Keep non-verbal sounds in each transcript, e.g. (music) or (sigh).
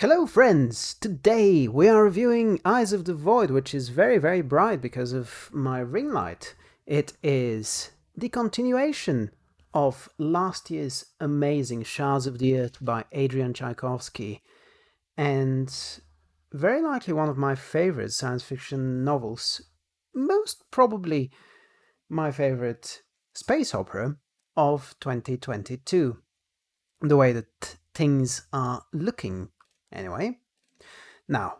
Hello friends! Today we are reviewing Eyes of the Void, which is very very bright because of my ring light. It is the continuation of last year's amazing Shards of the Earth by Adrian Tchaikovsky and very likely one of my favorite science fiction novels, most probably my favorite space opera of 2022. The way that things are looking Anyway, now,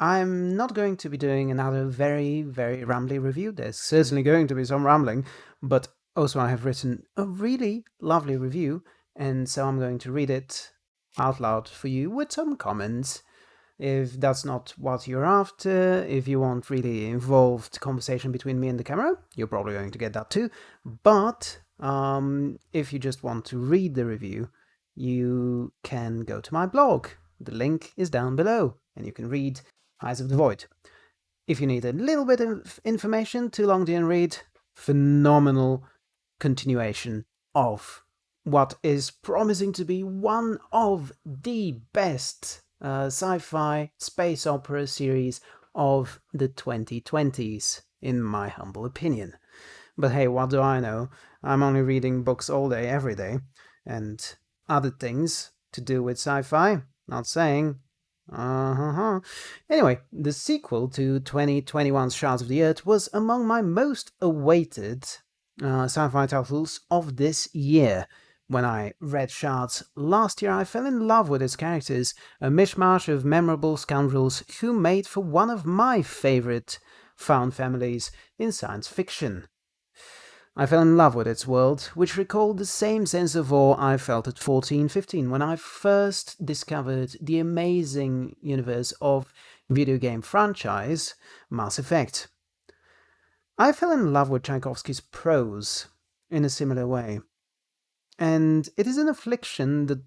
I'm not going to be doing another very, very rambly review. There's certainly going to be some rambling, but also I have written a really lovely review, and so I'm going to read it out loud for you with some comments. If that's not what you're after, if you want really involved conversation between me and the camera, you're probably going to get that too. But um, if you just want to read the review, you can go to my blog, the link is down below, and you can read Eyes of the Void. If you need a little bit of information, too long to read, phenomenal continuation of what is promising to be one of the best uh, sci-fi space opera series of the 2020s, in my humble opinion. But hey, what do I know? I'm only reading books all day, every day, and other things to do with sci-fi. Not saying. Uh-huh. Anyway, the sequel to 2021's Shards of the Earth was among my most awaited uh, sci-fi titles of this year. When I read Shards last year, I fell in love with its characters, a mishmash of memorable scoundrels who made for one of my favorite found families in science fiction. I fell in love with its world, which recalled the same sense of awe I felt at 14, 15 when I first discovered the amazing universe of video game franchise Mass Effect. I fell in love with Tchaikovsky's prose in a similar way, and it is an affliction that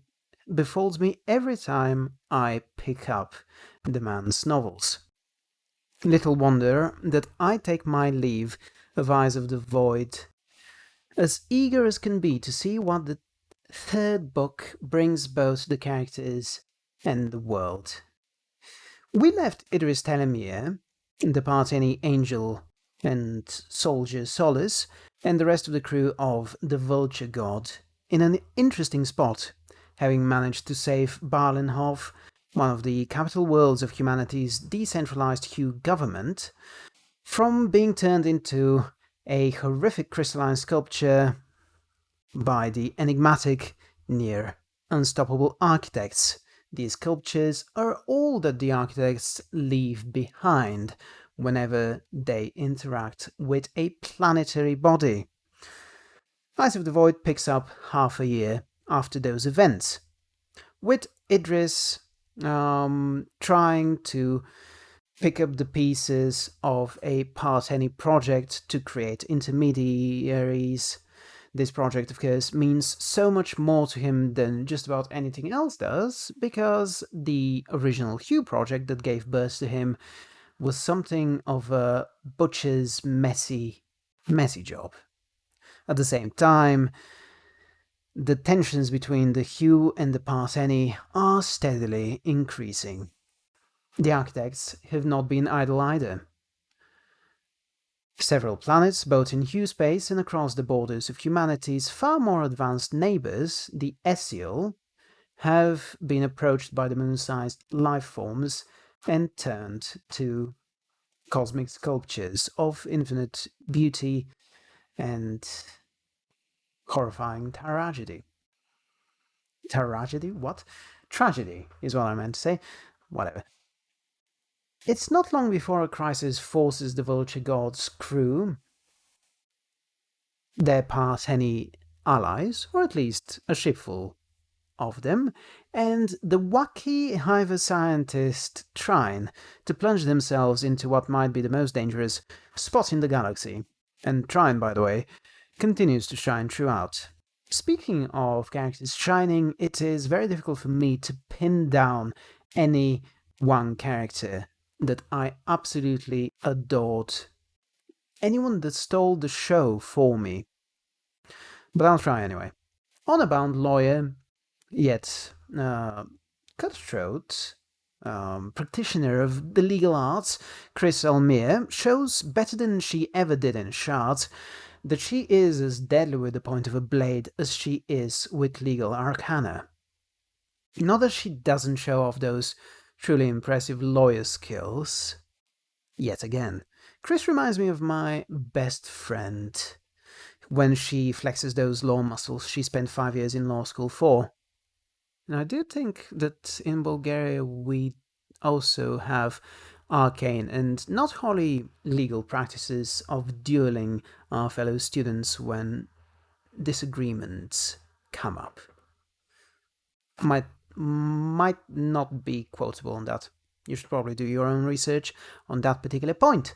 befalls me every time I pick up the man's novels. Little wonder that I take my leave of Eyes of the Void as eager as can be to see what the third book brings both the characters and the world. We left Idris Telemmier, the Partheni Angel and Soldier Solace, and the rest of the crew of the Vulture God in an interesting spot, having managed to save Berlenhof, one of the capital worlds of humanity's decentralized Hugh government, from being turned into a horrific crystalline sculpture by the enigmatic, near unstoppable architects. These sculptures are all that the architects leave behind whenever they interact with a planetary body. Eyes of the Void picks up half a year after those events, with Idris um, trying to pick up the pieces of a Partheni project to create intermediaries. This project, of course, means so much more to him than just about anything else does, because the original Hugh project that gave birth to him was something of a butcher's messy, messy job. At the same time, the tensions between the Hugh and the Partheni are steadily increasing. The architects have not been idle either. Several planets, both in Hugh space and across the borders of humanity's far more advanced neighbors, the Essiel, have been approached by the moon-sized life forms and turned to cosmic sculptures of infinite beauty and horrifying tragedy. Tragedy? What? Tragedy is what I meant to say. Whatever. It's not long before a crisis forces the Vulture God's crew, their any allies, or at least a shipful of them, and the wacky Hiver scientist Trine to plunge themselves into what might be the most dangerous spot in the galaxy. And Trine, by the way, continues to shine throughout. Speaking of characters shining, it is very difficult for me to pin down any one character that I absolutely adored. Anyone that stole the show for me. But I'll try anyway. Honor-bound lawyer, yet uh, cutthroat um, practitioner of the legal arts, Kris Almier, shows better than she ever did in Shards that she is as deadly with the point of a blade as she is with legal arcana. Not that she doesn't show off those truly impressive lawyer skills. Yet again, Kris reminds me of my best friend when she flexes those law muscles she spent five years in law school for. And I do think that in Bulgaria we also have arcane and not wholly legal practices of dueling our fellow students when disagreements come up. Might might not be quotable on that. You should probably do your own research on that particular point.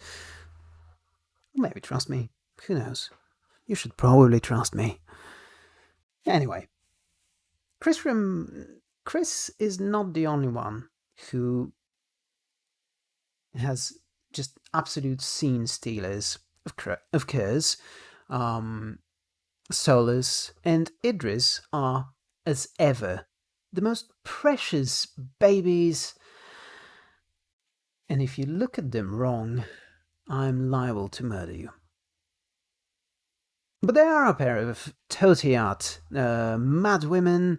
Maybe trust me. Who knows? You should probably trust me. Anyway, Chris from Chris is not the only one who has just absolute scene stealers. Of, of course, um, Solace and Idris are, as ever, the most precious babies. And if you look at them wrong, I'm liable to murder you. But there are a pair of Tothiat, uh, mad women,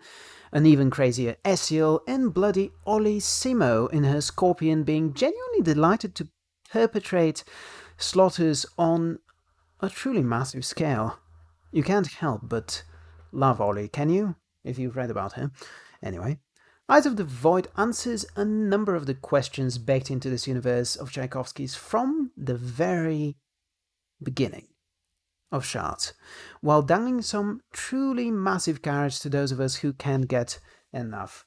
an even crazier Essiel, and bloody Olli Timo in her Scorpion being genuinely delighted to perpetrate slaughters on a truly massive scale. You can't help but love Olli, can you? If you've read about her. Anyway, Eyes of the Void answers a number of the questions baked into this universe of Tchaikovsky's from the very beginning of shards, while dangling some truly massive carrots to those of us who can't get enough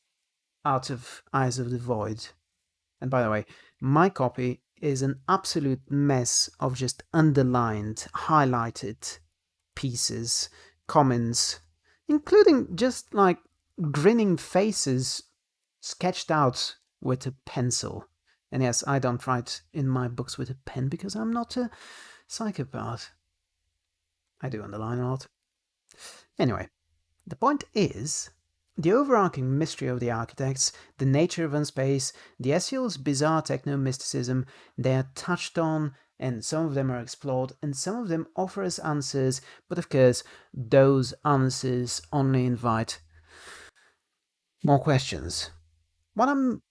out of Eyes of the Void. And by the way, my copy is an absolute mess of just underlined, highlighted pieces, comments, including just like grinning faces sketched out with a pencil. And yes, I don't write in my books with a pen because I'm not a psychopath. I do underline a lot. Anyway, the point is, the overarching mystery of the architects, the nature of unspace, the Essiel's bizarre techno-mysticism, they are touched on, and some of them are explored, and some of them offer us answers, but of course, those answers only invite more questions. What I'm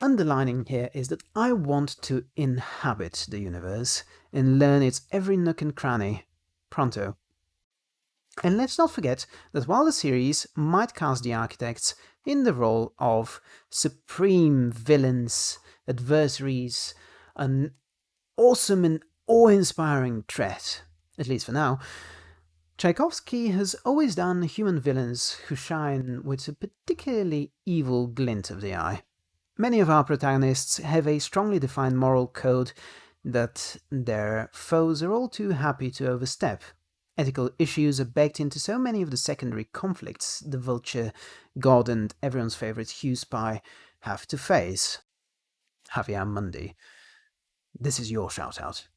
underlining here is that I want to inhabit the universe and learn its every nook and cranny, pronto. And let's not forget that while the series might cast the architects in the role of supreme villains, adversaries, an awesome and awe-inspiring threat, at least for now, Tchaikovsky has always done human villains who shine with a particularly evil glint of the eye. Many of our protagonists have a strongly defined moral code that their foes are all too happy to overstep. Ethical issues are baked into so many of the secondary conflicts the Vulture, God and everyone's favourite Hugh Spy have to face. Havaer Mundy. This is your shout-out.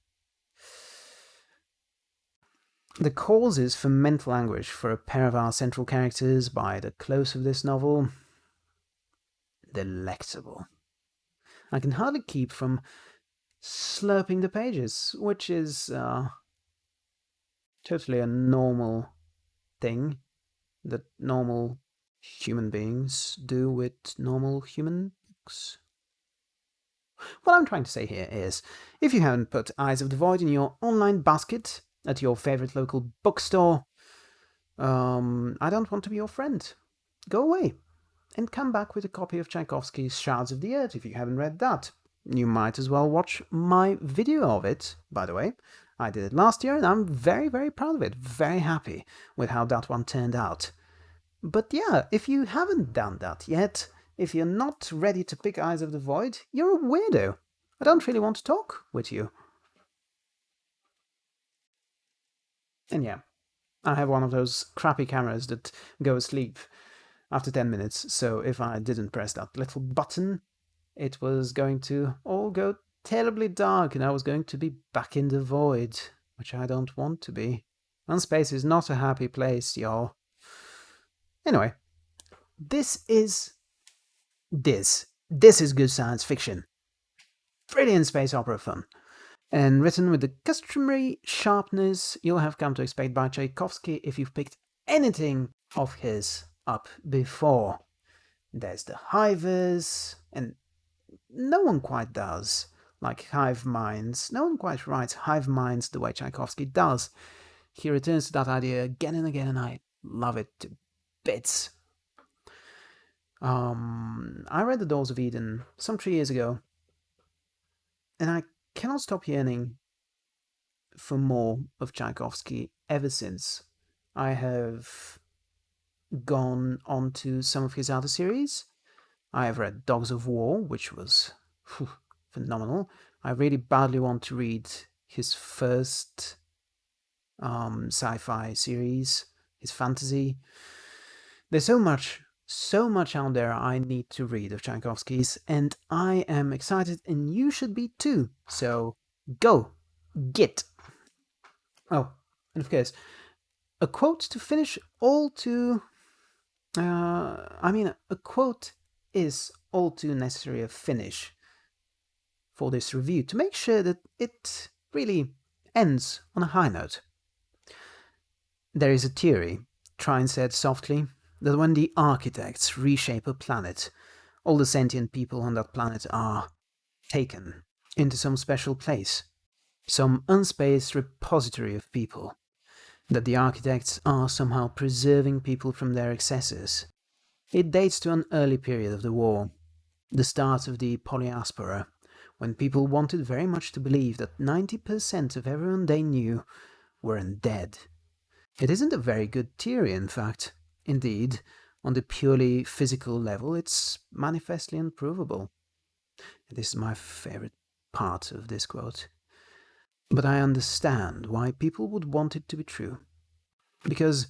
The causes for mental anguish for a pair of our central characters by the close of this novel delectable. I can hardly keep from slurping the pages, which is uh, totally a normal thing that normal human beings do with normal human books. What I'm trying to say here is, if you haven't put Eyes of the Void in your online basket at your favorite local bookstore, um, I don't want to be your friend. Go away and come back with a copy of Tchaikovsky's Shards of the Earth if you haven't read that. You might as well watch my video of it, by the way. I did it last year and I'm very, very proud of it. Very happy with how that one turned out. But yeah, if you haven't done that yet, if you're not ready to pick Eyes of the Void, you're a weirdo. I don't really want to talk with you. And yeah, I have one of those crappy cameras that go asleep after 10 minutes, so if I didn't press that little button, it was going to all go terribly dark and I was going to be back in the void, which I don't want to be. And space is not a happy place, y'all. Anyway, this is this. This is good science fiction. Brilliant space opera fun. And written with the customary sharpness you'll have come to expect by Tchaikovsky if you've picked anything of his up before. There's the hivers, and no one quite does, like hive minds. No one quite writes hive minds the way Tchaikovsky does. He returns to that idea again and again, and I love it to bits. Um, I read The Doors of Eden some three years ago, and I cannot stop yearning for more of Tchaikovsky ever since. I have gone on to some of his other series. I have read Dogs of War, which was whew, phenomenal. I really badly want to read his first um, sci-fi series, his fantasy. There's so much, so much out there I need to read of Tchaikovsky's, and I am excited, and you should be too. So go, get. Oh, and of course, a quote to finish all too uh, I mean, a quote is all too necessary a finish for this review to make sure that it really ends on a high note. There is a theory, Trine said softly, that when the architects reshape a planet, all the sentient people on that planet are taken into some special place, some unspaced repository of people, that the architects are somehow preserving people from their excesses. It dates to an early period of the war, the start of the polyaspora, when people wanted very much to believe that 90% of everyone they knew weren't dead. It isn't a very good theory, in fact. Indeed, on the purely physical level, it's manifestly unprovable. This is my favorite part of this quote. But I understand why people would want it to be true. Because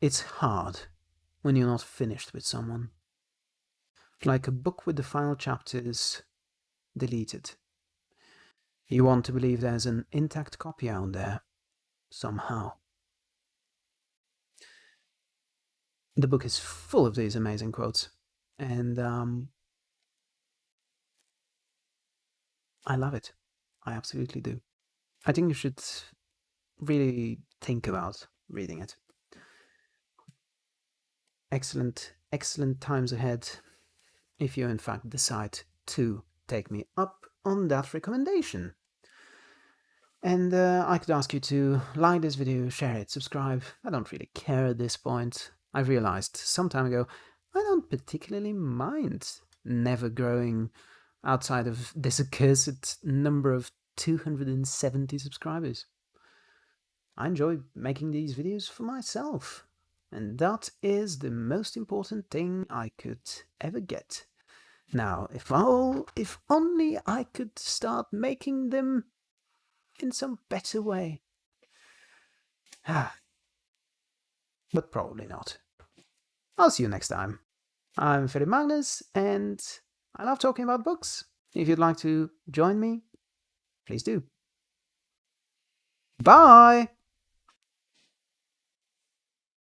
it's hard when you're not finished with someone. Like a book with the final chapters deleted. You want to believe there's an intact copy out there, somehow. The book is full of these amazing quotes, and um, I love it. I absolutely do. I think you should really think about reading it. Excellent, excellent times ahead if you in fact decide to take me up on that recommendation. And uh, I could ask you to like this video, share it, subscribe. I don't really care at this point. I realized some time ago I don't particularly mind never growing outside of this accursed number of 270 subscribers. I enjoy making these videos for myself, and that is the most important thing I could ever get. Now, if if only I could start making them in some better way. (sighs) Ah, but probably not. I'll see you next time. I'm Philip Magnus, and I love talking about books. If you'd like to join me, please do. Bye!